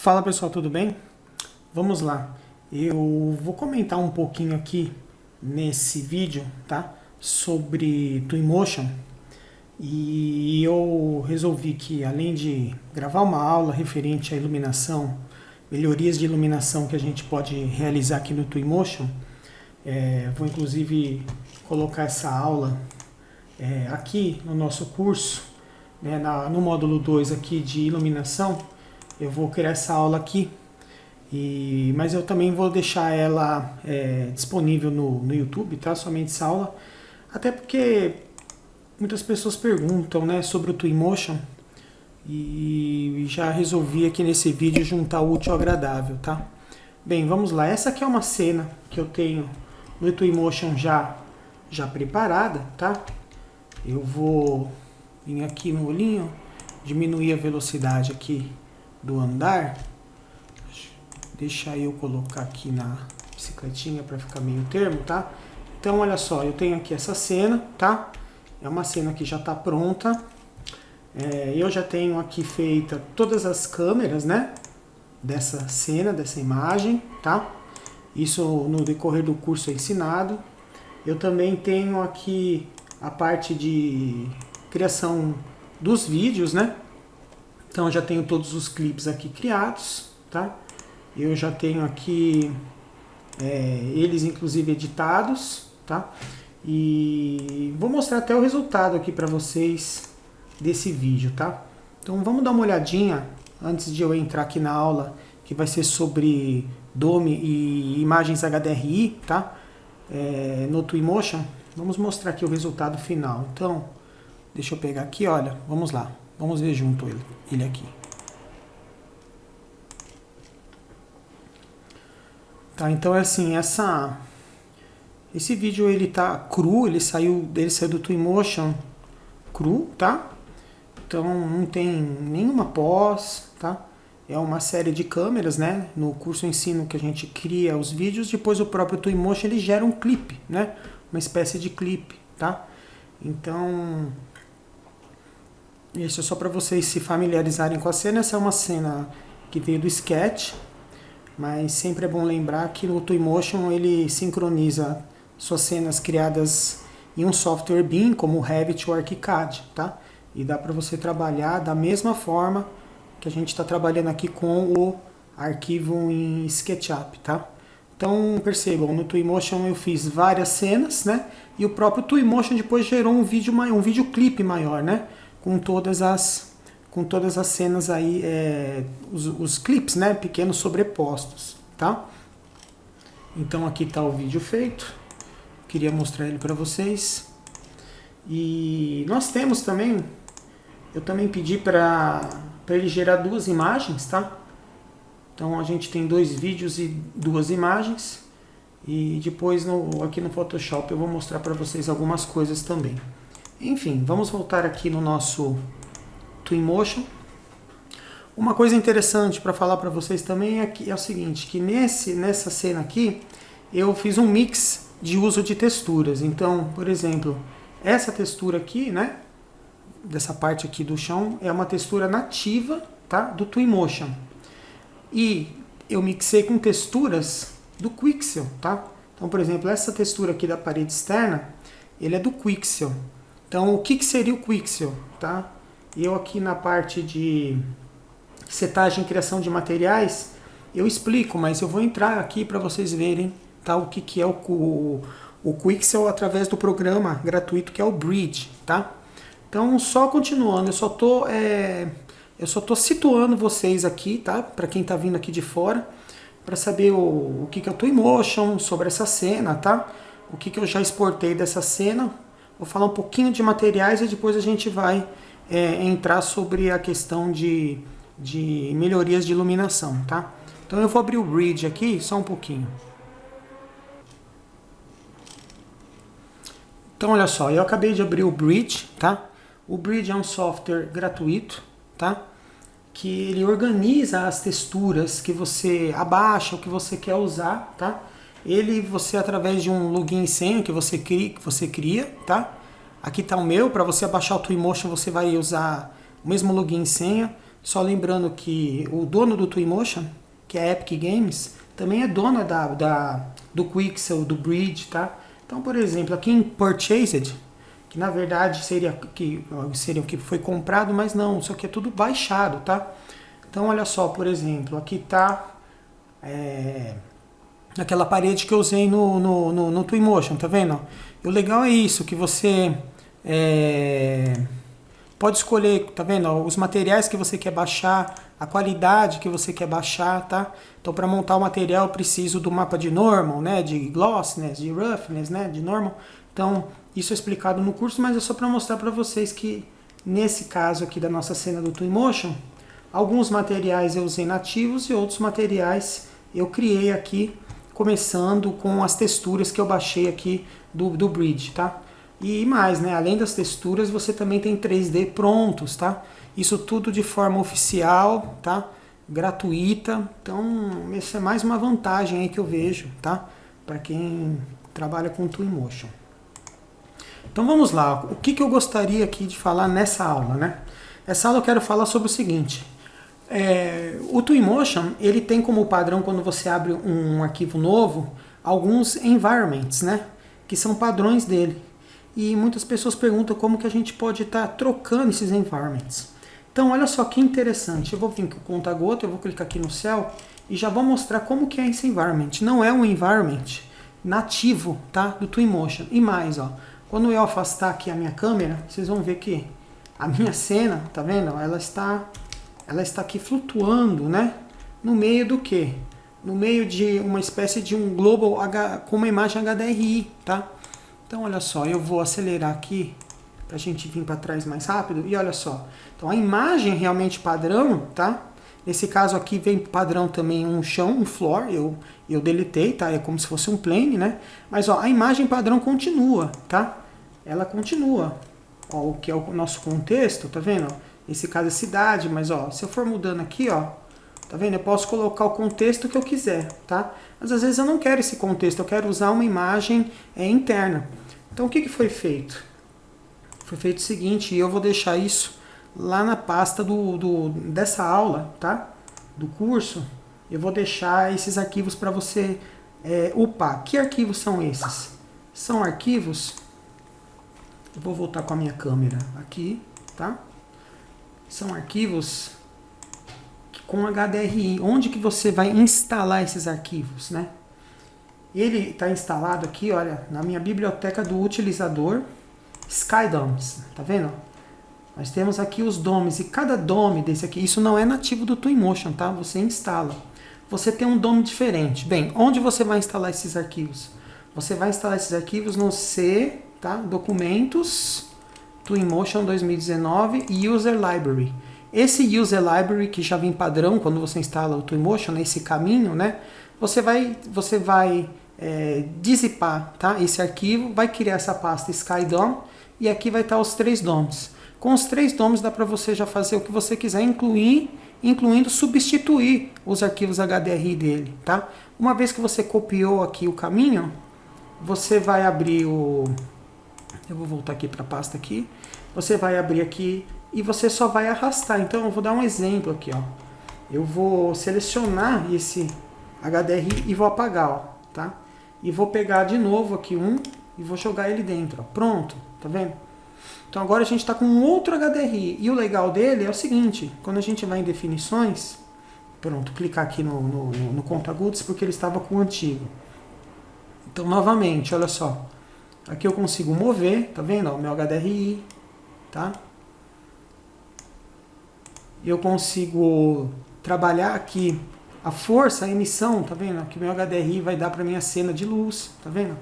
Fala pessoal, tudo bem? Vamos lá. Eu vou comentar um pouquinho aqui nesse vídeo, tá? Sobre Twinmotion. E eu resolvi que além de gravar uma aula referente à iluminação, melhorias de iluminação que a gente pode realizar aqui no Twinmotion, é, vou inclusive colocar essa aula é, aqui no nosso curso, né, na, no módulo 2 aqui de iluminação, eu vou criar essa aula aqui, e, mas eu também vou deixar ela é, disponível no, no YouTube, tá? Somente essa aula, até porque muitas pessoas perguntam né, sobre o Twinmotion, e já resolvi aqui nesse vídeo juntar o útil ao agradável, tá? Bem, vamos lá. Essa aqui é uma cena que eu tenho no Twinmotion já, já preparada, tá? Eu vou vir aqui no olhinho, diminuir a velocidade aqui do andar. Deixa eu colocar aqui na bicicletinha para ficar meio termo, tá? Então, olha só, eu tenho aqui essa cena, tá? É uma cena que já está pronta. É, eu já tenho aqui feita todas as câmeras, né? Dessa cena, dessa imagem, tá? Isso no decorrer do curso é ensinado. Eu também tenho aqui a parte de criação dos vídeos, né? Então já tenho todos os clipes aqui criados, tá? Eu já tenho aqui é, eles inclusive editados, tá? E vou mostrar até o resultado aqui para vocês desse vídeo, tá? Então vamos dar uma olhadinha antes de eu entrar aqui na aula que vai ser sobre Dome e imagens HDRI, tá? É, no Twinmotion. Vamos mostrar aqui o resultado final. Então, deixa eu pegar aqui, olha, vamos lá. Vamos ver junto ele, ele aqui. Tá, então é assim, essa esse vídeo ele tá cru, ele saiu, ele saiu do Twinmotion cru, tá? Então não tem nenhuma pós, tá? É uma série de câmeras, né? No curso ensino que a gente cria os vídeos, depois o próprio Twinmotion ele gera um clipe, né? uma espécie de clipe, tá? Então, isso é só para vocês se familiarizarem com a cena. Essa é uma cena que veio do sketch, mas sempre é bom lembrar que no Twinmotion ele sincroniza suas cenas criadas em um software BIM, como o Revit ou ArchiCAD, tá? E dá para você trabalhar da mesma forma que a gente está trabalhando aqui com o arquivo em SketchUp, tá? Então percebam, no Twinmotion eu fiz várias cenas, né? E o próprio Twinmotion depois gerou um vídeo um videoclipe maior, né? Com todas as com todas as cenas aí, é, os, os clipes, né? Pequenos sobrepostos, tá? Então aqui está o vídeo feito. Queria mostrar ele para vocês. E nós temos também, eu também pedi para ele gerar duas imagens, tá? Então a gente tem dois vídeos e duas imagens. E depois no, aqui no Photoshop eu vou mostrar para vocês algumas coisas também. Enfim, vamos voltar aqui no nosso Twinmotion. Uma coisa interessante para falar para vocês também é, que, é o seguinte, que nesse, nessa cena aqui eu fiz um mix de uso de texturas. Então, por exemplo, essa textura aqui, né, dessa parte aqui do chão, é uma textura nativa tá, do Twinmotion. E eu mixei com texturas do Quixel, tá? Então, por exemplo, essa textura aqui da parede externa, ele é do Quixel. Então, o que, que seria o Quixel, tá? Eu aqui na parte de setagem e criação de materiais, eu explico, mas eu vou entrar aqui para vocês verem tá, o que, que é o, o, o Quixel através do programa gratuito que é o Bridge, tá? Então, só continuando, eu só estou é, eu só estou situando vocês aqui, tá? Para quem está vindo aqui de fora, para saber o, o que, que é o Twinmotion sobre essa cena, tá? O que, que eu já exportei dessa cena. Vou falar um pouquinho de materiais e depois a gente vai é, entrar sobre a questão de, de melhorias de iluminação, tá? Então eu vou abrir o Bridge aqui, só um pouquinho. Então olha só, eu acabei de abrir o Bridge, tá? O Bridge é um software gratuito, tá? que ele organiza as texturas que você abaixa, o que você quer usar, tá? Ele, você através de um login e senha que você cria, que você cria tá? Aqui está o meu, para você abaixar o Twinmotion você vai usar o mesmo login e senha. Só lembrando que o dono do Twinmotion, que é a Epic Games, também é dona da, da, do Quixel, do Bridge, tá? Então, por exemplo, aqui em Purchased, que na verdade seria que seria o que foi comprado, mas não, isso aqui é tudo baixado, tá? Então, olha só, por exemplo, aqui tá é, aquela parede que eu usei no, no, no, no Twinmotion, tá vendo? O legal é isso, que você é, pode escolher, tá vendo? Os materiais que você quer baixar, a qualidade que você quer baixar, tá? Então, para montar o material, eu preciso do mapa de normal, né? De glossiness, de roughness, né? De normal. Então, isso é explicado no curso, mas é só para mostrar para vocês que, nesse caso aqui da nossa cena do Twinmotion, alguns materiais eu usei nativos e outros materiais eu criei aqui, começando com as texturas que eu baixei aqui do, do Bridge, tá? E mais, né? Além das texturas, você também tem 3D prontos, tá? Isso tudo de forma oficial, tá? Gratuita. Então, essa é mais uma vantagem aí que eu vejo, tá? Para quem trabalha com Twinmotion. Então vamos lá, o que, que eu gostaria aqui de falar nessa aula, né? Essa aula eu quero falar sobre o seguinte. É, o Twinmotion, ele tem como padrão, quando você abre um arquivo novo, alguns environments, né? Que são padrões dele e muitas pessoas perguntam como que a gente pode estar tá trocando esses environments. Então olha só que interessante, eu vou vir com o conta-gota, eu vou clicar aqui no céu e já vou mostrar como que é esse environment. Não é um environment nativo tá, do Twinmotion. E mais, ó, quando eu afastar aqui a minha câmera, vocês vão ver que a minha cena, tá vendo? Ela está, ela está aqui flutuando, né? No meio do que? No meio de uma espécie de um global H, com uma imagem HDRI, tá? Então, olha só, eu vou acelerar aqui para a gente vir para trás mais rápido. E olha só, então a imagem realmente padrão, tá? Nesse caso aqui vem padrão também um chão, um floor, eu, eu deletei, tá? É como se fosse um plane, né? Mas ó, a imagem padrão continua, tá? Ela continua. Ó, o que é o nosso contexto, tá vendo? Esse caso é cidade, mas ó, se eu for mudando aqui, ó, tá vendo? Eu posso colocar o contexto que eu quiser, tá? Mas às vezes eu não quero esse contexto, eu quero usar uma imagem é, interna. Então o que, que foi feito? Foi feito o seguinte, e eu vou deixar isso lá na pasta do, do, dessa aula, tá? Do curso. Eu vou deixar esses arquivos para você é, upar. Que arquivos são esses? São arquivos... Eu vou voltar com a minha câmera aqui, tá? São arquivos com HDRI. Onde que você vai instalar esses arquivos, né? Ele está instalado aqui, olha, na minha biblioteca do utilizador SkyDomes, tá vendo? Nós temos aqui os DOMs e cada DOM desse aqui, isso não é nativo do Twinmotion, tá? Você instala. Você tem um DOM diferente. Bem, onde você vai instalar esses arquivos? Você vai instalar esses arquivos no C, tá? Documentos, Twinmotion 2019 e User Library. Esse User Library que já vem padrão quando você instala o Twinmotion, nesse caminho, né? Você vai, você vai é, dissipar tá? esse arquivo, vai criar essa pasta SkyDOM e aqui vai estar os três DOMs. Com os três DOMs dá para você já fazer o que você quiser, incluir, incluindo substituir os arquivos HDRI dele. Tá? Uma vez que você copiou aqui o caminho, você vai abrir o... Eu vou voltar aqui para a pasta aqui. Você vai abrir aqui e você só vai arrastar. Então eu vou dar um exemplo aqui. Ó. Eu vou selecionar esse HDRI e vou apagar. Ó, tá? e vou pegar de novo aqui um e vou jogar ele dentro. Ó. Pronto, tá vendo? Então agora a gente está com outro HDRI. E o legal dele é o seguinte, quando a gente vai em definições, pronto, clicar aqui no, no, no, no conta-goods porque ele estava com o antigo. Então novamente, olha só. Aqui eu consigo mover, tá vendo? O meu HDRI, tá? Eu consigo trabalhar aqui a força, a emissão, tá vendo? Que meu HDRI vai dar para minha cena de luz, tá vendo?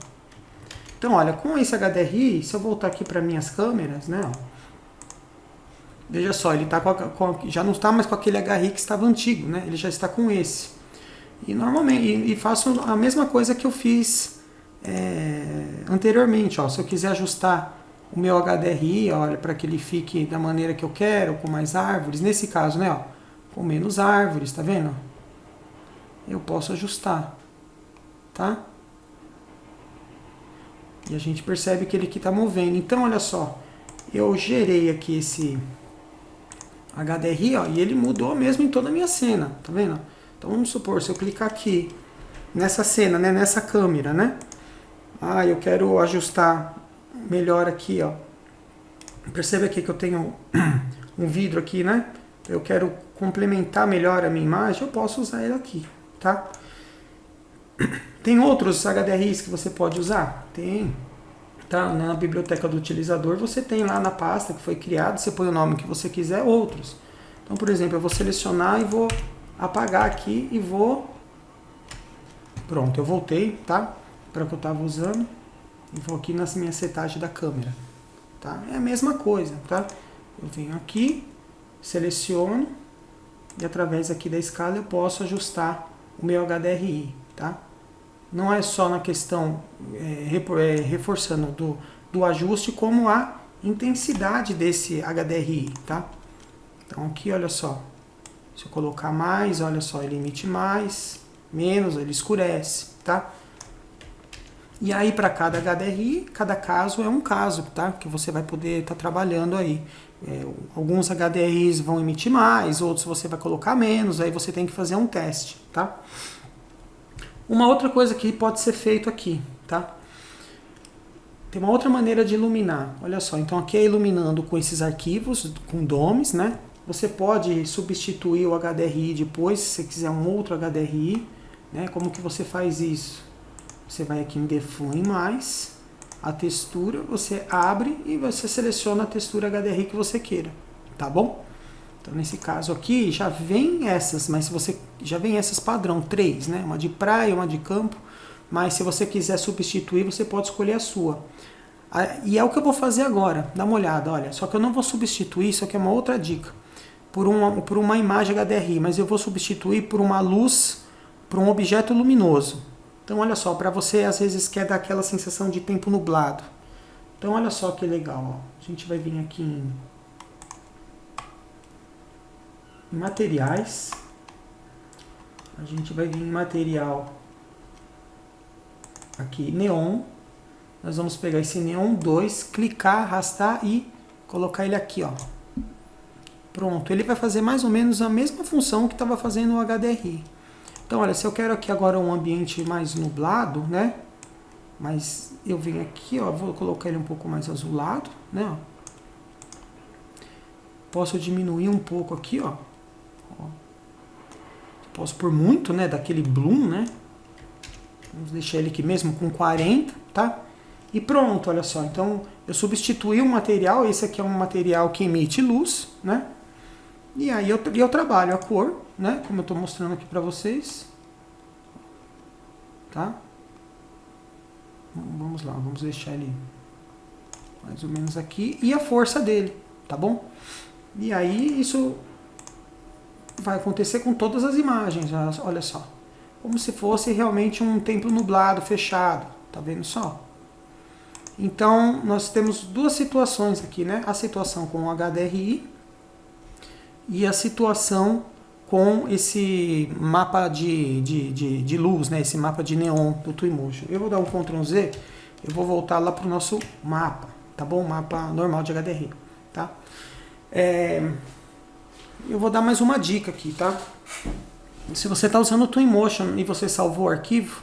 Então, olha, com esse HDRI, se eu voltar aqui para minhas câmeras, né? veja só, ele tá com, a, com já não está mais com aquele HDRI que estava antigo, né? Ele já está com esse. E normalmente, e, e faço a mesma coisa que eu fiz é, anteriormente, ó. Se eu quiser ajustar o meu HDRI, olha, para que ele fique da maneira que eu quero, com mais árvores, nesse caso, né, ó, com menos árvores, tá vendo? eu posso ajustar, tá? E a gente percebe que ele aqui está movendo. Então, olha só, eu gerei aqui esse, HDRI, ó, e ele mudou mesmo em toda a minha cena, tá vendo? Então vamos supor, se eu clicar aqui nessa cena, né, nessa câmera, né? Ah, eu quero ajustar melhor aqui, ó. Percebe aqui que eu tenho um vidro aqui, né? Eu quero complementar melhor a minha imagem, eu posso usar ele aqui, tá? Tem outros HDRIs que você pode usar? Tem. Tá? Na biblioteca do utilizador você tem lá na pasta que foi criado, você põe o nome que você quiser, outros. Então, por exemplo, eu vou selecionar e vou apagar aqui e vou... Pronto, eu voltei, tá? Para o que eu estava usando. E vou aqui nas minhas setagens da câmera. Tá? É a mesma coisa, tá? Eu venho aqui, seleciono e através aqui da escala eu posso ajustar o meu HDRI, tá? Não é só na questão, é, é, reforçando, do, do ajuste, como a intensidade desse HDRI, tá? Então aqui, olha só, se eu colocar mais, olha só, ele emite mais, menos, ele escurece, tá? E aí para cada HDRI, cada caso é um caso, tá? Que você vai poder estar tá trabalhando aí. É, alguns HDRIs vão emitir mais, outros você vai colocar menos, aí você tem que fazer um teste, tá? Uma outra coisa que pode ser feito aqui, tá? Tem uma outra maneira de iluminar. Olha só, então aqui é iluminando com esses arquivos, com DOMs, né? Você pode substituir o HDRI depois, se você quiser um outro HDRI, né? Como que você faz isso? Você vai aqui em Define mais, a textura, você abre e você seleciona a textura HDRI que você queira, tá bom? Então, nesse caso aqui, já vem essas, mas se você já vem essas padrão, três, né? Uma de praia, uma de campo, mas se você quiser substituir, você pode escolher a sua. E é o que eu vou fazer agora, dá uma olhada, olha, só que eu não vou substituir, isso aqui é uma outra dica, por uma, por uma imagem HDRI, mas eu vou substituir por uma luz, por um objeto luminoso. Então olha só, para você às vezes quer dar aquela sensação de tempo nublado. Então olha só que legal, ó. a gente vai vir aqui em materiais. A gente vai vir em material aqui, neon. Nós vamos pegar esse neon 2, clicar, arrastar e colocar ele aqui, ó. Pronto, ele vai fazer mais ou menos a mesma função que estava fazendo o HDRI. Então, olha, se eu quero aqui agora um ambiente mais nublado, né? Mas eu venho aqui, ó, vou colocar ele um pouco mais azulado, né? Posso diminuir um pouco aqui, ó. Posso por muito, né, daquele bloom, né? Vamos deixar ele aqui mesmo com 40, tá? E pronto, olha só. Então, eu substituí o material, esse aqui é um material que emite luz, né? E aí eu, eu trabalho a cor, né? Como eu estou mostrando aqui para vocês. Tá? Vamos lá, vamos deixar ele mais ou menos aqui. E a força dele, tá bom? E aí isso vai acontecer com todas as imagens, olha só. Como se fosse realmente um templo nublado, fechado, tá vendo só? Então, nós temos duas situações aqui, né? A situação com o HDRI e a situação com esse mapa de, de, de, de, luz, né? esse mapa de neon do Twinmotion. Eu vou dar um Ctrl Z, eu vou voltar lá para o nosso mapa, tá bom? Mapa normal de HDRI, tá? É, eu vou dar mais uma dica aqui, tá? Se você está usando o Twinmotion e você salvou o arquivo,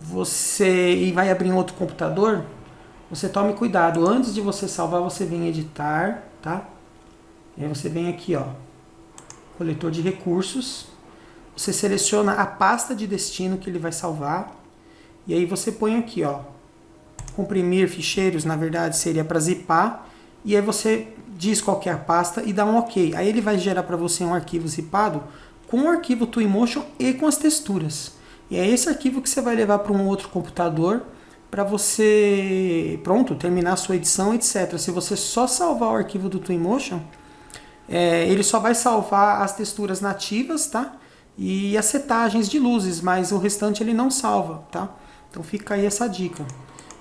você e vai abrir em outro computador, você tome cuidado. Antes de você salvar, você vem editar, tá? E aí você vem aqui, ó, coletor de recursos. Você seleciona a pasta de destino que ele vai salvar. E aí você põe aqui, ó, comprimir ficheiros, na verdade seria para zipar. E aí você diz qual é a pasta e dá um OK. Aí ele vai gerar para você um arquivo zipado com o arquivo Twinmotion e com as texturas. E é esse arquivo que você vai levar para um outro computador para você, pronto, terminar a sua edição, etc. Se você só salvar o arquivo do Twinmotion, é, ele só vai salvar as texturas nativas, tá? E as setagens de luzes, mas o restante ele não salva, tá? Então fica aí essa dica.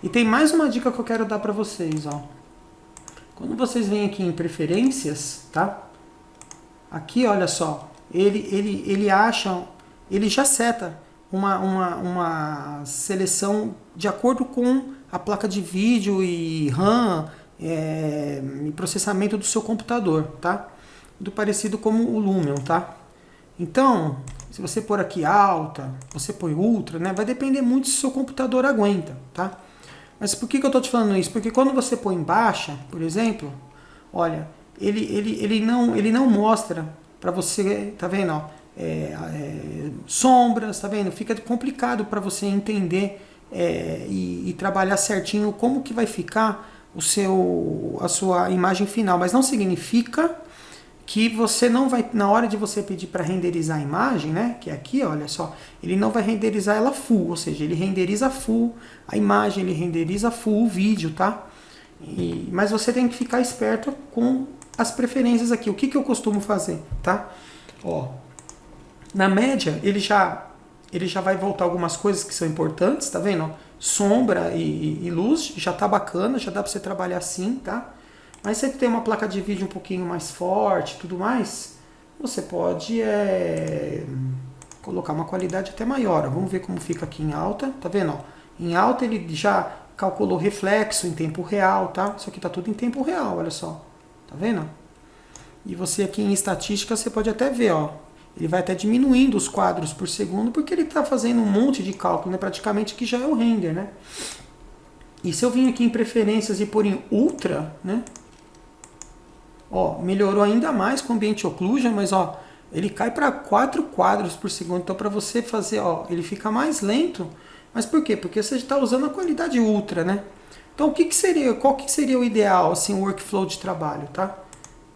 E tem mais uma dica que eu quero dar para vocês, ó. Quando vocês vêm aqui em preferências, tá? Aqui, olha só, ele, ele, ele acha, ele já seta uma, uma, uma seleção de acordo com a placa de vídeo e RAM é, e processamento do seu computador, tá? Muito parecido como o Lumion, tá? Então, se você pôr aqui alta, você põe ultra, né? Vai depender muito se o seu computador aguenta, tá? Mas por que, que eu estou te falando isso? Porque quando você põe baixa, por exemplo, olha, ele, ele, ele, não, ele não mostra para você, tá vendo? Ó, é, é, sombras, tá vendo? Fica complicado para você entender é, e, e, trabalhar certinho como que vai ficar o seu, a sua imagem final. Mas não significa que você não vai, na hora de você pedir para renderizar a imagem, né, que é aqui, olha só, ele não vai renderizar ela full, ou seja, ele renderiza full a imagem, ele renderiza full o vídeo, tá? E, mas você tem que ficar esperto com as preferências aqui. O que, que eu costumo fazer, tá? Ó, na média, ele já, ele já vai voltar algumas coisas que são importantes, tá vendo? Sombra e, e luz, já tá bacana, já dá para você trabalhar assim, tá? Mas se você tem uma placa de vídeo um pouquinho mais forte tudo mais, você pode é, colocar uma qualidade até maior. Vamos ver como fica aqui em alta. Tá vendo? Em alta ele já calculou reflexo em tempo real, tá? Isso aqui tá tudo em tempo real, olha só. Tá vendo? E você aqui em estatística, você pode até ver, ó. Ele vai até diminuindo os quadros por segundo, porque ele está fazendo um monte de cálculo, né? Praticamente que já é o render, né? E se eu vim aqui em preferências e pôr em ultra, né? Ó, melhorou ainda mais com o ambiente occlusion, mas ó, ele cai para 4 quadros por segundo. Então para você fazer, ó, ele fica mais lento. Mas por quê? Porque você está usando a qualidade ultra, né? Então o que, que seria, qual que seria o ideal, assim, o workflow de trabalho, tá?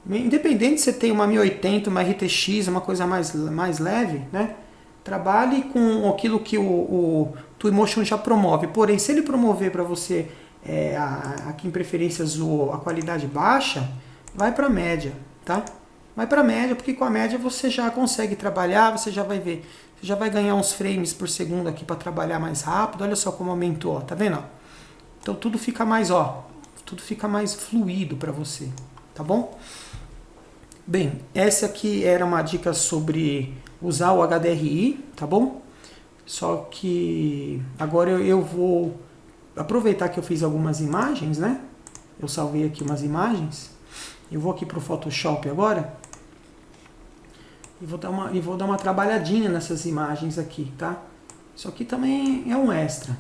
Independente se você tem uma 1080, uma RTX, uma coisa mais, mais leve, né? Trabalhe com aquilo que o, o Twinmotion já promove. Porém, se ele promover para você é, aqui em preferências o, a qualidade baixa, vai para a média, tá? Vai para a média, porque com a média você já consegue trabalhar, você já vai ver, você já vai ganhar uns frames por segundo aqui para trabalhar mais rápido. Olha só como aumentou, ó, tá vendo? Então tudo fica mais, ó, tudo fica mais fluido para você, tá bom? Bem, essa aqui era uma dica sobre usar o HDRI, tá bom? Só que agora eu, eu vou aproveitar que eu fiz algumas imagens, né? Eu salvei aqui umas imagens eu vou aqui para o Photoshop agora e vou, dar uma, e vou dar uma trabalhadinha nessas imagens aqui, tá? Isso aqui também é um extra.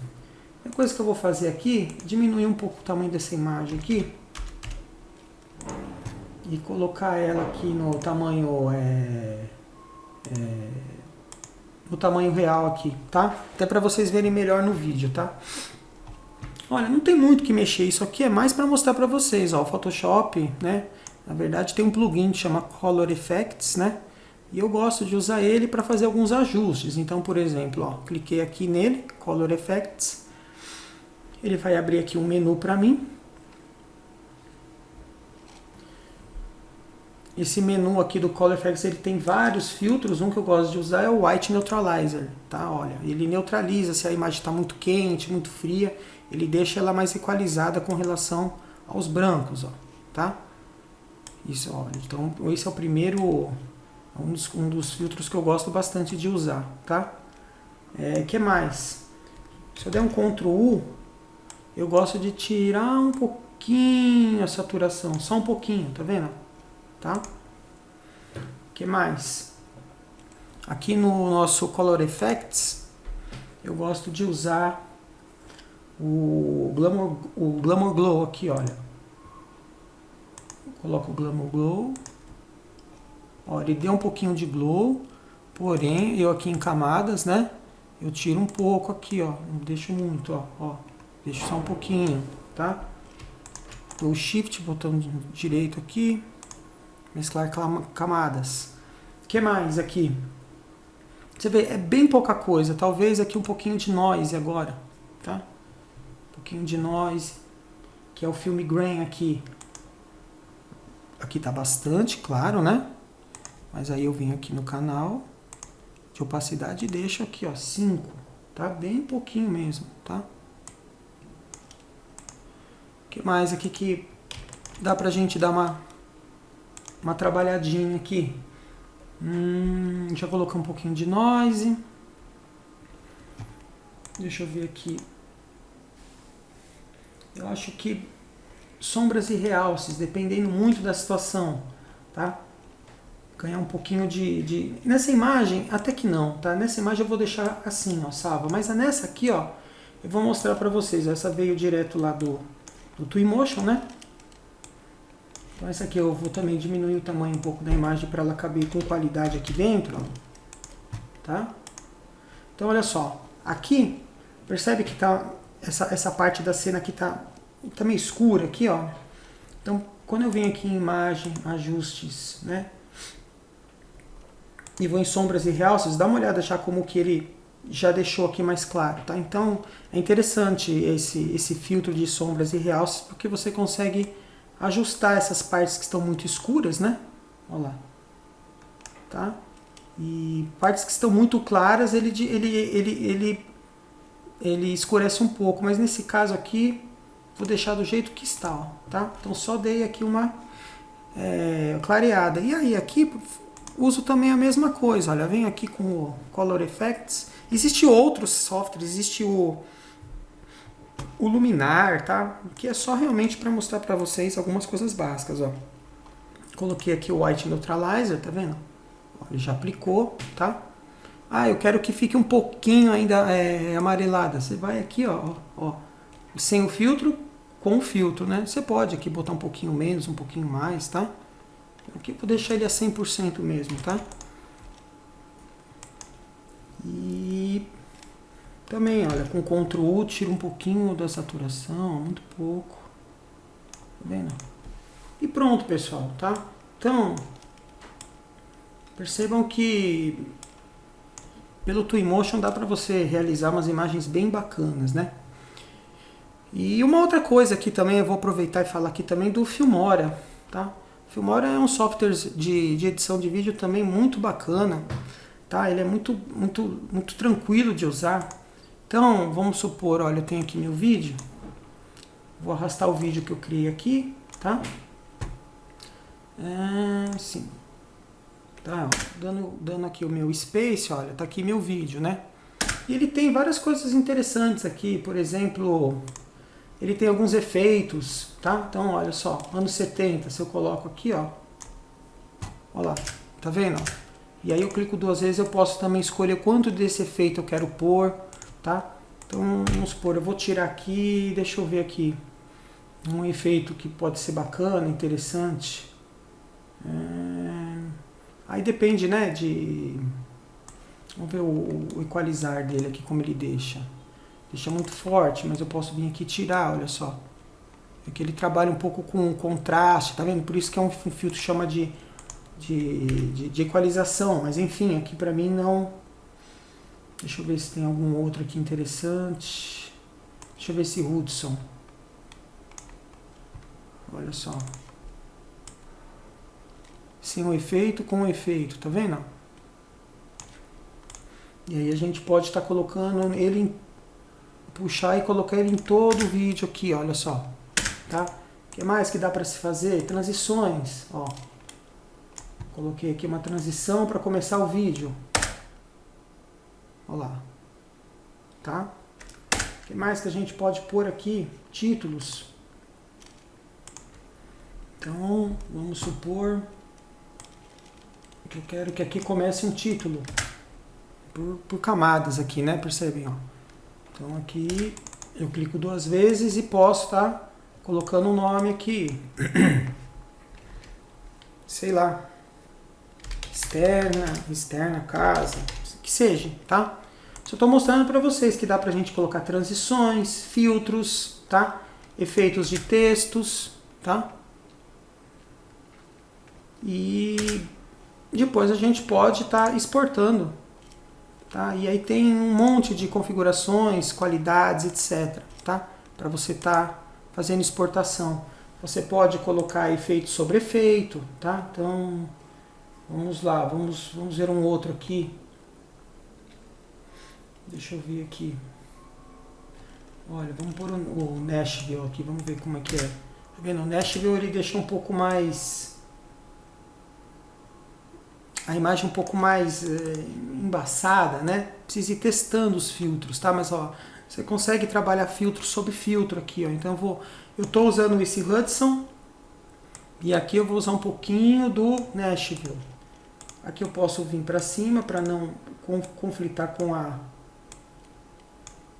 A coisa que eu vou fazer aqui, diminuir um pouco o tamanho dessa imagem aqui e colocar ela aqui no tamanho é, é, no tamanho real aqui, tá? Até para vocês verem melhor no vídeo, tá? Olha, não tem muito que mexer, isso aqui é mais para mostrar para vocês, ó, o Photoshop, né? Na verdade tem um plugin que chama Color Effects, né? E eu gosto de usar ele para fazer alguns ajustes. Então, por exemplo, ó, cliquei aqui nele, Color Effects. Ele vai abrir aqui um menu para mim. Esse menu aqui do Color Effects ele tem vários filtros. Um que eu gosto de usar é o White Neutralizer, tá? Olha, ele neutraliza se a imagem está muito quente, muito fria. Ele deixa ela mais equalizada com relação aos brancos, ó, tá? Isso, olha, então esse é o primeiro, um dos, um dos filtros que eu gosto bastante de usar, tá? É, que mais? Se eu der um Ctrl U, eu gosto de tirar um pouquinho a saturação, só um pouquinho, tá vendo? Tá? que mais? Aqui no nosso Color Effects, eu gosto de usar o Glamour, o Glamour Glow aqui, olha. Coloco o Glamour Glow. Ó, ele deu um pouquinho de glow, porém, eu aqui em camadas, né? Eu tiro um pouco aqui, ó. Não deixo muito, ó. ó deixo só um pouquinho, tá? Dou Shift, botão direito aqui. Mesclar camadas. O que mais aqui? Você vê, é bem pouca coisa. Talvez aqui um pouquinho de noise agora, tá? Um pouquinho de noise, que é o filme grain aqui. Aqui tá bastante, claro, né? Mas aí eu venho aqui no canal de opacidade e deixo aqui, ó, 5. Tá bem pouquinho mesmo, tá? O que mais aqui que dá pra gente dar uma, uma trabalhadinha aqui? Hum, já colocar um pouquinho de noise. Deixa eu ver aqui. Eu acho que sombras e realces, dependendo muito da situação, tá? ganhar um pouquinho de, de... Nessa imagem, até que não, tá? Nessa imagem eu vou deixar assim, ó, salva. Mas nessa aqui, ó, eu vou mostrar pra vocês. Essa veio direto lá do, do Twinmotion, né? Então essa aqui eu vou também diminuir o tamanho um pouco da imagem para ela caber com qualidade aqui dentro, ó. Tá? Então olha só, aqui, percebe que tá essa, essa parte da cena aqui tá, tá meio escura aqui, ó. Então quando eu venho aqui em imagem, ajustes, né? E vou em sombras e realces, dá uma olhada já como que ele já deixou aqui mais claro, tá? Então é interessante esse, esse filtro de sombras e realces porque você consegue ajustar essas partes que estão muito escuras, né? Olha lá. Tá? E partes que estão muito claras, ele, ele, ele, ele, ele escurece um pouco, mas nesse caso aqui, vou deixar do jeito que está, ó, tá? Então só dei aqui uma é, clareada. E aí aqui, uso também a mesma coisa, olha, venho aqui com o Color Effects. Existe outros softwares, existe o, o Luminar, tá? Que é só realmente para mostrar para vocês algumas coisas básicas, ó. Coloquei aqui o White Neutralizer, tá vendo? Ele já aplicou, tá? Ah, eu quero que fique um pouquinho ainda é, amarelada. Você vai aqui, ó, ó, sem o filtro, com o filtro, né? Você pode aqui botar um pouquinho menos, um pouquinho mais, tá? Aqui vou deixar ele a 100% mesmo, tá? E também, olha, com Ctrl U tira um pouquinho da saturação, muito pouco. Tá vendo? E pronto, pessoal, tá? Então, Percebam que pelo Twinmotion dá para você realizar umas imagens bem bacanas, né? E uma outra coisa aqui também, eu vou aproveitar e falar aqui também do Filmora, tá? Filmora é um software de, de edição de vídeo também muito bacana, tá? Ele é muito, muito, muito tranquilo de usar. Então, vamos supor, olha, eu tenho aqui meu vídeo. Vou arrastar o vídeo que eu criei aqui, tá? É, sim. Tá, dando, dando aqui o meu space, olha, tá aqui meu vídeo, né? E ele tem várias coisas interessantes aqui, por exemplo, ele tem alguns efeitos, tá? Então, olha só, anos 70, se eu coloco aqui, ó, olha lá, tá vendo? E aí eu clico duas vezes, eu posso também escolher quanto desse efeito eu quero pôr, tá? Então, vamos supor, eu vou tirar aqui, deixa eu ver aqui, um efeito que pode ser bacana, interessante. É... Aí depende, né, de... Vamos ver o, o equalizar dele aqui, como ele deixa. Deixa muito forte, mas eu posso vir aqui tirar, olha só. É que ele trabalha um pouco com contraste, tá vendo? Por isso que é um, um filtro chama de, de, de, de, equalização. Mas enfim, aqui pra mim não... Deixa eu ver se tem algum outro aqui interessante. Deixa eu ver esse Hudson. Olha só sem o efeito, com o efeito, tá vendo? E aí a gente pode estar tá colocando ele, em, puxar e colocar ele em todo o vídeo aqui, olha só, tá? O que mais que dá para se fazer? Transições, ó. Coloquei aqui uma transição para começar o vídeo. Olha lá. Tá? O que mais que a gente pode pôr aqui? Títulos. Então, vamos supor eu quero que aqui comece um título por, por camadas aqui, né? Percebem, ó. Então aqui eu clico duas vezes e posso estar tá colocando um nome aqui. Sei lá. Externa, externa, casa, que seja, tá? Só estou mostrando para vocês que dá para a gente colocar transições, filtros, tá? Efeitos de textos, tá? E depois a gente pode estar tá exportando. Tá? E aí tem um monte de configurações, qualidades, etc. Tá? Para você estar tá fazendo exportação. Você pode colocar efeito sobre efeito. Tá? Então, vamos lá, vamos, vamos ver um outro aqui. Deixa eu ver aqui. Olha, vamos pôr o, Nashville aqui, vamos ver como é que é. Tá vendo? O Nashville ele deixa um pouco mais a imagem um pouco mais é, embaçada, né? Precisa ir testando os filtros, tá? Mas ó, você consegue trabalhar filtro sobre filtro aqui, ó. Então eu vou, eu estou usando esse Hudson e aqui eu vou usar um pouquinho do Nashville. Aqui eu posso vir para cima para não conflitar com a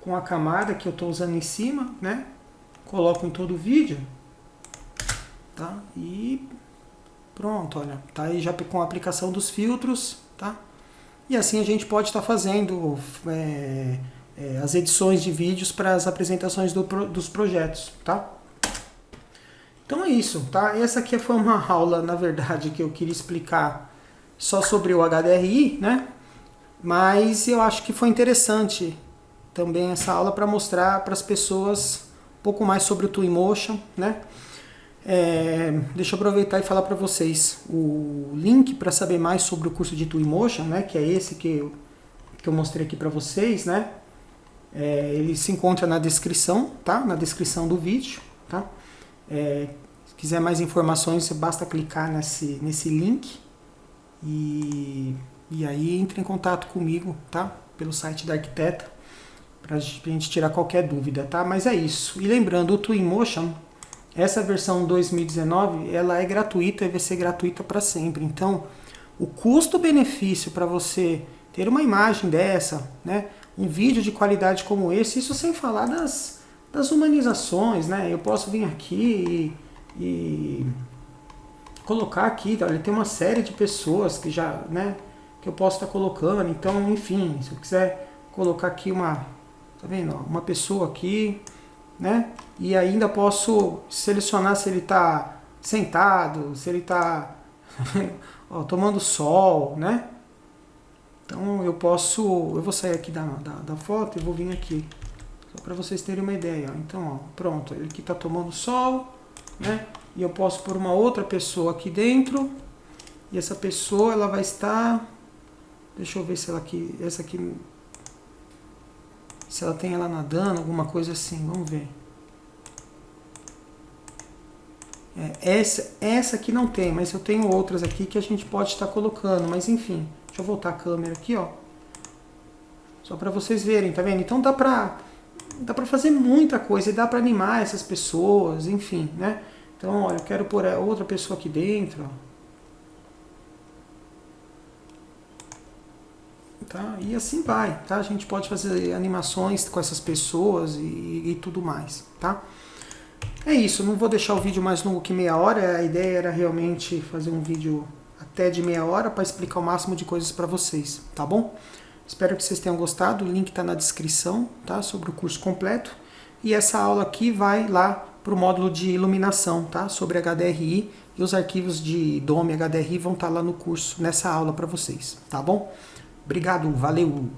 com a camada que eu estou usando em cima, né? Coloco em todo o vídeo, tá? E pronto, olha, tá aí já com a aplicação dos filtros, tá? E assim a gente pode estar tá fazendo é, é, as edições de vídeos para as apresentações do, dos projetos, tá? Então é isso, tá? Essa aqui foi uma aula, na verdade, que eu queria explicar só sobre o HDRI, né? Mas eu acho que foi interessante também essa aula para mostrar para as pessoas um pouco mais sobre o Twinmotion, né? É, deixa eu aproveitar e falar para vocês o link para saber mais sobre o curso de Twinmotion, né? Que é esse que eu, que eu mostrei aqui para vocês, né? É, ele se encontra na descrição, tá? Na descrição do vídeo, tá? É, se quiser mais informações, basta clicar nesse, nesse link e, e aí entre em contato comigo, tá? Pelo site da Arquiteta, para a gente tirar qualquer dúvida, tá? Mas é isso. E lembrando, o Twinmotion, essa versão 2019, ela é gratuita e vai ser gratuita para sempre. Então, o custo-benefício para você ter uma imagem dessa, né? um vídeo de qualidade como esse, isso sem falar das, das humanizações, né? Eu posso vir aqui e, e colocar aqui, olha, tem uma série de pessoas que já, né, que eu posso estar colocando, então, enfim, se eu quiser colocar aqui uma, tá vendo, uma pessoa aqui, né, e ainda posso selecionar se ele está sentado, se ele está tomando sol, né, então eu posso, eu vou sair aqui da, da, da foto e vou vir aqui, só para vocês terem uma ideia. Então, ó, pronto, ele aqui está tomando sol, né? E eu posso pôr uma outra pessoa aqui dentro, e essa pessoa ela vai estar, deixa eu ver se ela aqui, essa aqui, se ela tem ela nadando, alguma coisa assim, vamos ver. É, essa, essa aqui não tem, mas eu tenho outras aqui que a gente pode estar colocando, mas enfim. Deixa eu voltar a câmera aqui, ó. Só para vocês verem, tá vendo? Então dá pra, dá pra fazer muita coisa e dá pra animar essas pessoas, enfim, né? Então, olha, eu quero pôr outra pessoa aqui dentro, ó. Tá? E assim vai, tá? A gente pode fazer animações com essas pessoas e, e tudo mais, tá? É isso, não vou deixar o vídeo mais longo que meia hora, a ideia era realmente fazer um vídeo até de meia hora para explicar o máximo de coisas para vocês, tá bom? Espero que vocês tenham gostado, o link está na descrição, tá? Sobre o curso completo. E essa aula aqui vai lá para o módulo de iluminação, tá? Sobre HDRI e os arquivos de DOM HDRI vão estar tá lá no curso, nessa aula para vocês, tá bom? Obrigado, valeu!